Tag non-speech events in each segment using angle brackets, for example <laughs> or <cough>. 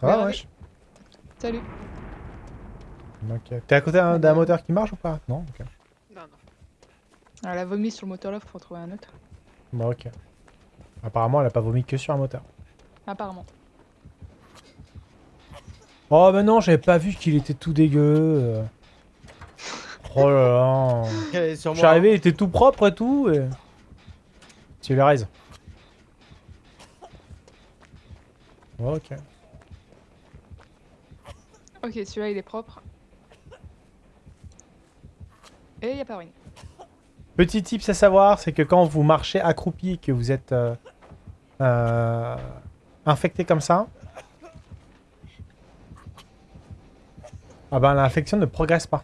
Va, Ouais, wesh Salut. Ok. T'es à côté d'un moteur qui marche ou pas? Non Ok. Non, non. Elle a vomi sur le moteur là, faut en trouver un autre. Bon, ok. Apparemment, elle a pas vomi que sur un moteur. Apparemment. Oh, mais non, j'avais pas vu qu'il était tout dégueu. Oh là là. Je suis arrivé, il était tout propre et tout. Et... Tu les raise. Ok. Ok, celui-là il est propre. Et y a pas ruine. Petit tips à savoir, c'est que quand vous marchez accroupi et que vous êtes euh, euh, infecté comme ça, ah ben l'infection ne progresse pas.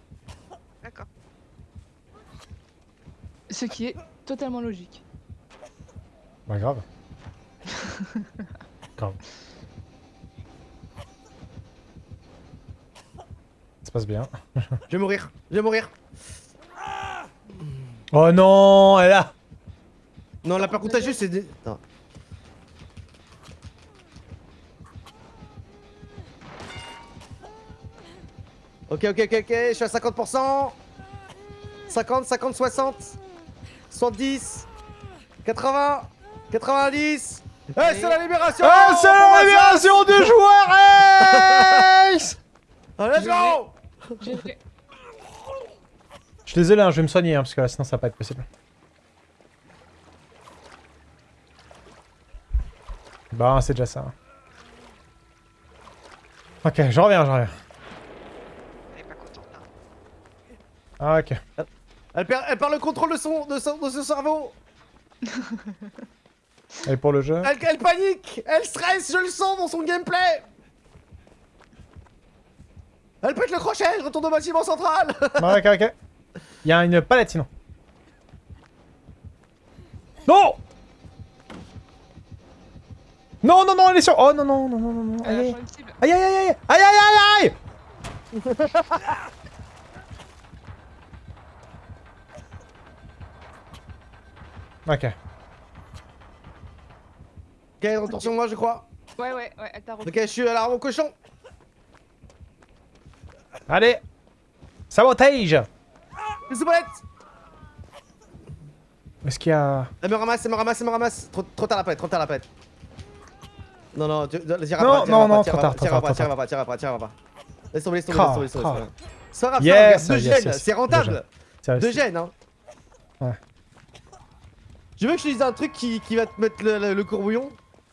Ce qui est totalement logique. Bah grave. <laughs> grave. Ça se passe bien. Je vais mourir. Je vais mourir. Oh non, elle a... Non, la par contagieuse, c'est des... Attends. Ok, ok, ok, ok, je suis à 50%. 50, 50, 60. 70. 80. 90. Eh, c'est la libération Ah, c'est la libération du joueur <laughs> Ace Ah, Let's go. Je suis désolé, hein, je vais me soigner, hein, parce que là, sinon ça va pas être possible. Bah, c'est déjà ça. Ok, je reviens, je reviens. Hein. Ah, ok. Elle perd, elle perd le contrôle de son, de son, de son cerveau. <laughs> Et pour le jeu elle, elle panique. Elle stresse, je le sens dans son gameplay. Elle pète le crochet, je retourne au bâtiment central. Ouais, ok, ok. Il y a une palette sinon. Non! Non, non, non, elle est sur... Oh non, non, non, non, non, non. Elle a Aïe, aïe, aïe, aïe, aïe, aïe, aïe, aïe, <laughs> Ok. Ok, retour sur moi, je crois. Ouais, ouais, ouais, elle t'a. Ok, je suis à l'arbre au cochon. Allez Sabotage Les soupettes Est-ce qu'il y a... Elle me ramasse, elle me ramasse, elle me ramasse. Trop, trop tard la pète, trop tard la pête. Non, non, tu- t'iras Non, pas, non, non, trop pas, tard, tard, pas, t'iras pas, t'iras pas, t'iras pas. Laisse tomber, laisse tomber, laisse tomber, laisse tomber, Yes, grave, deux gènes, yes. c'est rentable. Deux gènes, hein. Ouais. Je veux que je te dise un truc qui, qui va te mettre le, le- le courbouillon.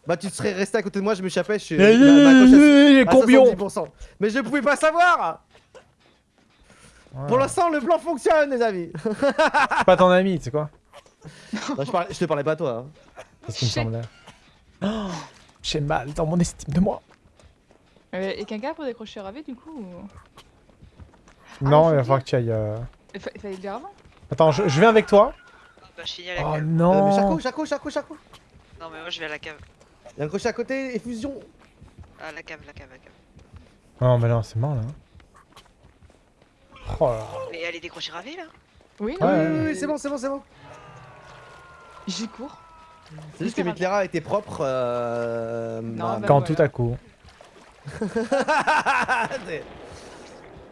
Bah, tu serais resté à côté de moi, je m'échappais, je suis. Eh, eh, eh, eh, 70%. Mais je ne pouvais pas savoir Pour l'instant, le plan fonctionne, les amis C'est pas ton ami, tu sais quoi Non, je, parlais- je te parlais pas à toi. Hein. C'est ce qui me semblait. Oh, J'ai mal dans mon estime de moi. Euh, et quelqu'un pour décrocher Ravé du coup ou... non, faut il va falloir que tu ailles... euh, Il fa- il fallait le dire avant Attends, je, je viens avec toi. Bah, je finis à la Oh cave. Euh, non mais Chaco, Chaco, Chaco, Chaco Non, mais moi je vais à la cave. Il y a un crochet à côté, effusion Ah, la cave, la cave, la cave. Non, mais non, c'est mort, là. Oh là là. Mais elle est décrochée ravée là Oui, non, Ouais. Oui, mais- oui, oui, c'est bon, c'est bon, c'est bon J'y cours. C'est juste que Mitlera était propre. Euh... Non, bah, Quand voilà. tout à coup. <laughs>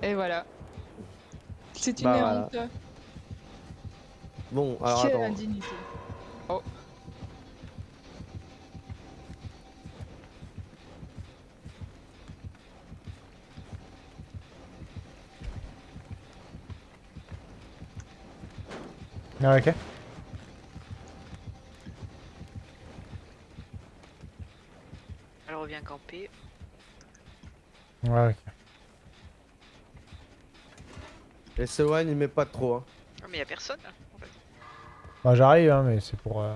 Et voilà. C'est une Bah, honte. Bon, alors Quelle attends. indignité. Oh. Ah, ok. Elle revient camper. Ouais, ok. Et Sewan il met pas trop. Hein. Mais y'a personne fait. Bah, j'arrive, hein, mais c'est pour... euh,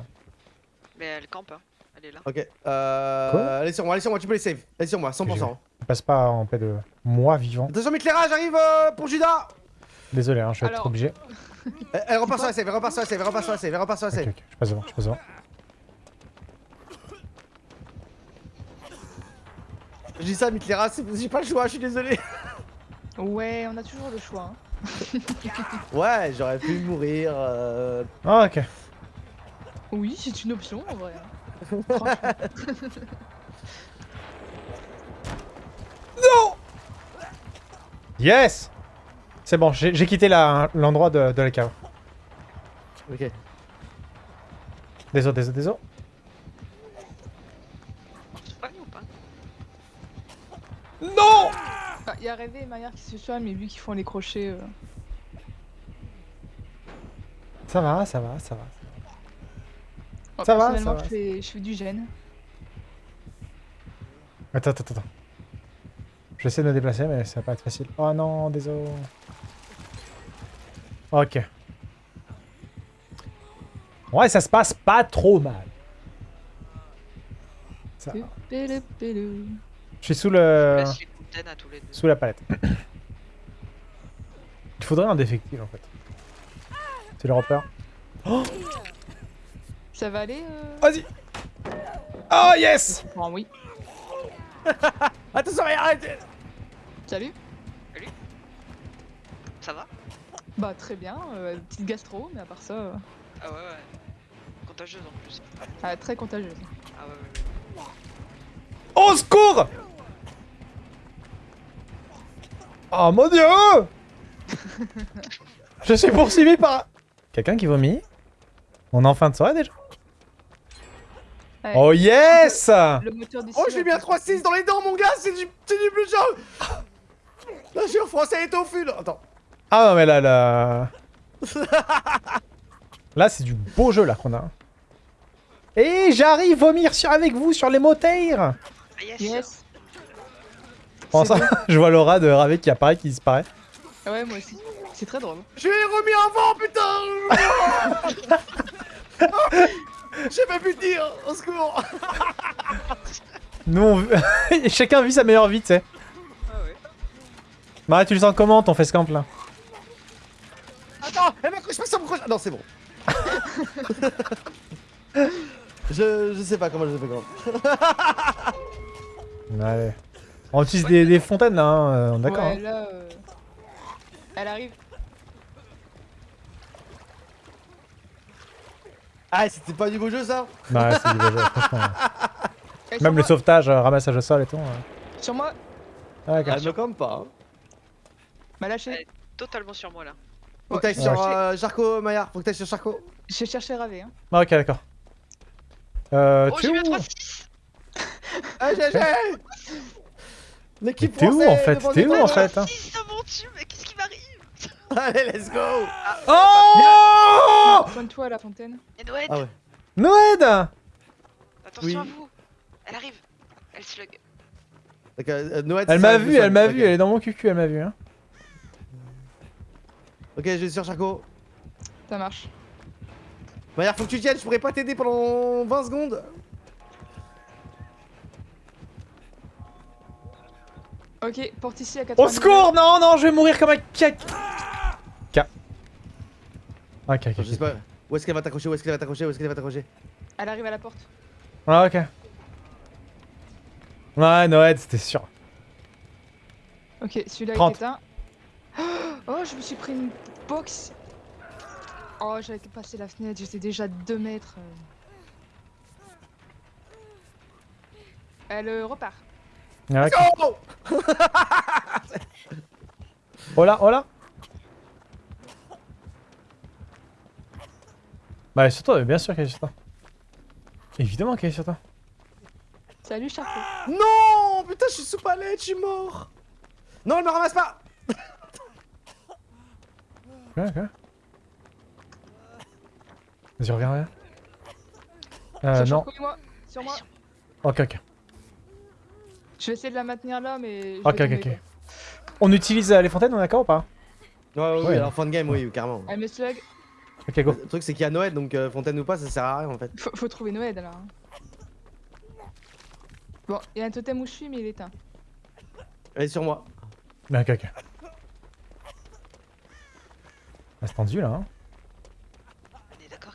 Mais elle campe, hein. Elle est là. Ok, euh. Quoi? allez sur moi, allez sur moi, tu peux les save. Allez sur moi, 100%. Je passe pas en paix de moi vivant. Attention, Mitlera, j'arrive euh, pour Judas Désolé, hein, je vais être obligé. Elle, elle repart sur la save, elle repart sur la save, elle repart sur la save, elle repart sur la Ok, save. ok, je passe devant, je passe devant. Je dis ça, Mitlera, c'est- j'ai pas le choix, je suis désolé. Ouais, on a toujours le choix. Hein. <laughs> Ouais, j'aurais pu mourir. euh, Ah, ok. Oui, c'est une option en vrai. <laughs> Yes C'est bon, j'ai quitté l'endroit de, de la cave. Ok. Désolé, désolé, désolé. Non Ah, Il y a Rêvé et Maillard qui se soignent, mais vu qu'ils font les crochets. euh, Ça va, ça va, ça va. Ça va, personnellement, ça va. Je fais, je fais du gène. Attends, attends, attends. Je vais essayer de me déplacer, mais ça va pas être facile. Oh non, désolé. Ok. Ouais, ça se passe pas trop mal. Ça-. Je suis sous le... Laisse les fontaines à tous les deux. sous la palette. Il faudrait un défectif en fait. C'est le repère. Ça va aller euh... Vas-y Oh yes Bon, oui. <laughs> Attention, arrête Salut Ça va? Bah, très bien. euh, petite gastro, mais à part ça, euh, Ah ouais, ouais. Contagieuse en plus. ah, très contagieuse. Ah ouais, ouais. Au secours Oh mon dieu <laughs> Je suis poursuivi par... Quelqu'un qui vomit On est en fin de soirée déjà Ouais. Oh yes Le moteur du Oh, je l'ai mis à 3-6 dans les dents, mon gars, c'est du, c'est du plus jaune <laughs> Là, suis en français et tofu, là. Attends. Ah non mais là, là... Là c'est du beau jeu là qu'on a. Et j'arrive vomir sur, avec vous sur les motaires Ah yes, Yes C'est ça, <laughs> je vois l'aura de Ravé qui apparaît, qui disparaît. Ah Ouais, moi aussi. C'est très drôle. Je lui ai remis un vent, putain <laughs> J'ai pas pu dire, au secours Nous, on... <laughs> chacun vit sa meilleure vie, tu sais. Ah ouais. Bah, tu le sens comment ton face camp là? Attends, elle m'accroche pas sur mon crochet Non, c'est bon. je, je sais pas comment je le fais quand Allez. On utilise des, des fontaines là, hein, euh, d'accord. Ouais, hein. euh, Elle arrive. Ah, c'était pas du beau jeu, ça? Bah, ouais, c'est du beau jeu, <laughs> franchement. Même le moi. sauvetage, euh, ramassage au sol et tout. ouais. Sur moi? Ah. Elle me campe pas. Hein. M'a lâché. Totalement sur moi là. Faut que t'ailles sur euh, Jarko, Maillard. Faut que t'ailles sur Jarko. J'ai cherché Ravé. Hein. Ah, ok, d'accord. Euh, Oh, tu j'ai es mis où à 3-6 Ah, GG <laughs> L'équipe T'es où, en fait T'es où, en fait hein 6 mon dieu, mais qu'est-ce qui m'arrive <laughs> Allez, let's go Oh Pointe-toi à la fontaine. Et Noël Ah ouais. Noël Attention Oui. à vous Elle arrive Elle slug. Donc, euh, Noël, Elle m'a vu, elle m'a vu, elle est dans mon cucu, elle m'a vu. Hein. Ok, je vais sur Jarko. Ça marche. Maillard, faut que tu tiennes, je pourrais pas t'aider pendant 20 secondes. Ok, porte ici à 80 Au secours Non, non, je vais mourir comme un cac. K. Ok, ok, Je sais ok. pas. Où est-ce qu'elle va t'accrocher Où est-ce qu'elle va t'accrocher Où est-ce qu'elle va t'accrocher? Elle arrive à la porte. Ah, ok. Ouais, Noël, c'était sûr. Ok, celui-là 30. est éteint. Oh, je me suis pris une box. Oh, j'avais passé la fenêtre, j'étais déjà à 2 mètres. Elle euh, repart. Ah, ok. Oh Oh là, oh là Bah, elle est sur toi, bien sûr qu'elle est sur toi. Évidemment qu'elle est sur toi. Salut, Charcot. Non Putain, je suis sous palette, je suis mort Non, elle me ramasse pas Ok, ok. Vas-y, reviens, reviens. Euh, non. Sur moi. Ok, ok. Je vais essayer de la maintenir là, mais. je Ok, vais ok, ok. On utilise euh, les fontaines, on est d'accord ou pas? Ouais, ouais, Ouais. oui, alors fin de game, oui, carrément. Elle me slug. Ok, go. Le truc, c'est qu'il y a Noël, donc euh, fontaine ou pas, ça sert à rien en fait. Faut, faut trouver Noël alors. hein. Bon, il y a un totem où je suis, mais il est éteint. Elle est sur moi. Ok, ok. Ah, c'est tendu là. Hein.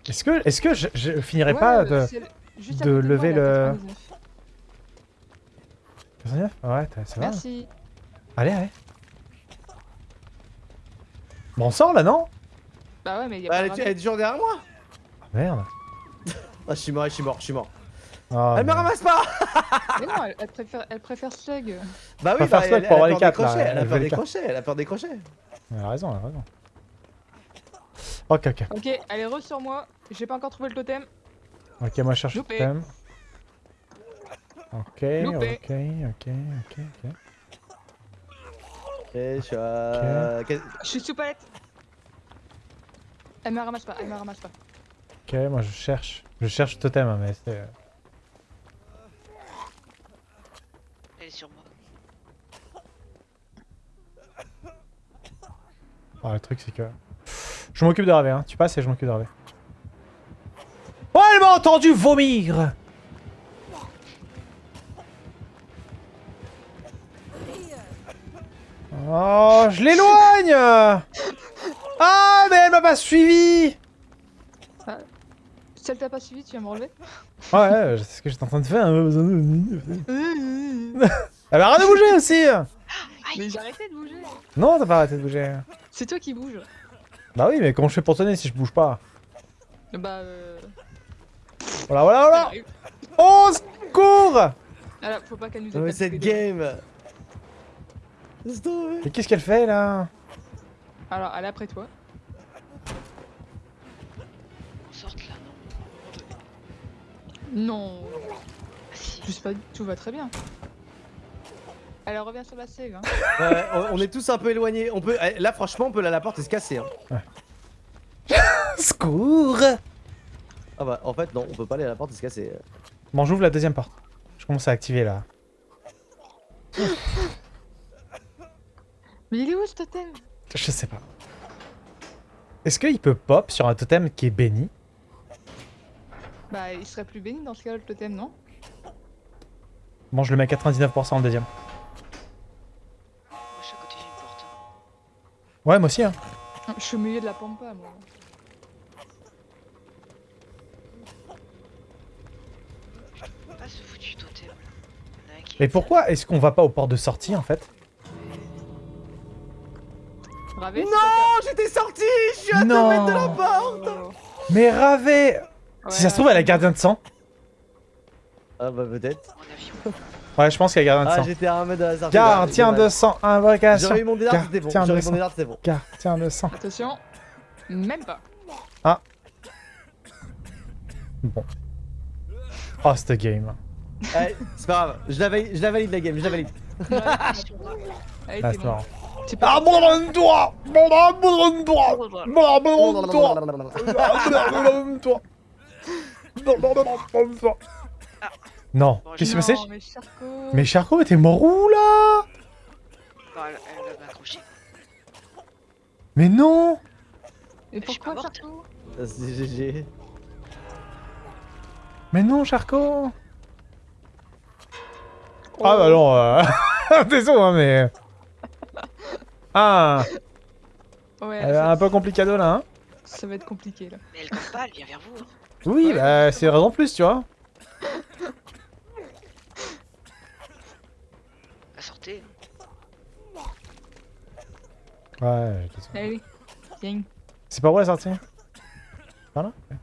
Est-ce que, est-ce que je, je finirai Ouais, pas de. lever le- 99. 99 Ouais, t'as- ça va. Merci. Allez, allez. Bon, on sort là, non? Bah ouais, mais il y a Bah, pas elle, de est, elle est ramène. toujours derrière moi Ah, Merde. <laughs> Ah, je suis mort, je suis mort, je suis mort. Ah, elle me ramasse pas <laughs> Mais non, elle, elle préfère, elle préfère slug. Bah oui, bah, elle, pour elle avoir a les peur des quatre, là, crochets, elle a peur des crochets, elle a peur des crochets. Elle a raison, elle a raison. Ok, ok. Ok, elle est re sur moi. J'ai pas encore trouvé le totem. Ok, moi je cherche le Loupé. Ok, Loupé. ok, ok, ok, ok. Ok, je suis à... Je suis sous palette. Elle me ramasse pas, elle me ramasse pas. Ok, moi je cherche. Je cherche le totem, hein, mais c'est... Elle est sur moi. Ah, le truc c'est que... Je m'occupe de Ravé, hein. Tu passes et je m'occupe de Ravé. Oh, elle m'a entendu vomir Oh, je l'éloigne Ah, mais elle m'a pas suivi Si elle t'a pas suivi, tu vas me relever Ouais, sais ce que j'étais en train de faire. hein. Elle va arrêter de bouger aussi Mais j'ai arrêté de bouger. Non, t'as pas arrêté de bouger. C'est toi qui bouge. Bah oui, mais comment je fais pour tenir si je bouge pas? Bah euh... Voilà, voilà, voilà. Oh, secours Ah là, faut pas qu'elle nous attaque cette game. Mais qu'est-ce qu'elle fait là Alors, elle est après toi. On sorte là, non Non, si. je sais pas, tout va très bien. Elle revient sur la save, hein. <laughs> Ouais, on, on est tous un peu éloignés. On peut, eh, là, franchement, on peut la, la porte et se casser. Hein. <laughs> Secours Ah bah, en fait, non, on peut pas aller à la porte et se casser. Bon, j'ouvre la deuxième porte. Je commence à activer là. <laughs> Mais il est où ce totem? Je sais pas. Est-ce qu'il peut pop sur un totem qui est béni? Bah, il serait plus béni dans ce cas-là, le totem, non? Bon, je le mets à 99% en deuxième. Moi, je suis à côté d'une porte. Ouais, moi aussi, hein. Je suis au milieu de la pampa, moi. Pas ce foutu totem Mais pourquoi est-ce qu'on va pas aux portes de sortie en fait? Ravé, Non, j'étais sorti Je suis à 2 Non. mètres de la porte Oh. Mais Ravé Si ça se trouve, elle a gardien de sang. Ah bah, peut-être. Ouais, je pense qu'elle a gardien de Ah, sang. j'étais à 1 mètre de la sortie. Gardien dommage. de sang, invocation. J'aurais eu mon dédard, c'était bon. J'aurais de eu mon sang. dédard, c'était bon. Gardien de sang. Attention. Même pas. Bon. Oh, cette game. Allez, c'est pas grave. Je la valide, je la valide la game, je la valide. Ouais, Ah, c'est marrant. Abandonne-toi. Abandonne-toi. Abandonne-toi Abandonne-toi. Abandonne-toi. Non, Bon, qu'est-ce qui s'est Non, passé mais Charcot. Mais Charcot, mais t'es mort où là Non, elle, elle va m'accrocher. Mais non. Mais pourquoi Ah, C'est GG. Mais non, Charcot. Ah bah non, euh... <laughs> désolé, hein, mais... Ah, Ouais, elle est ça, un peu complicado là, hein ça va être compliqué là. Mais elle court pas, elle vient vers vous. hein. Oui, Ouais. bah c'est raison plus, tu vois. La sortez. Ouais. Allez, viens. C'est par où la sortie Par là Ouais.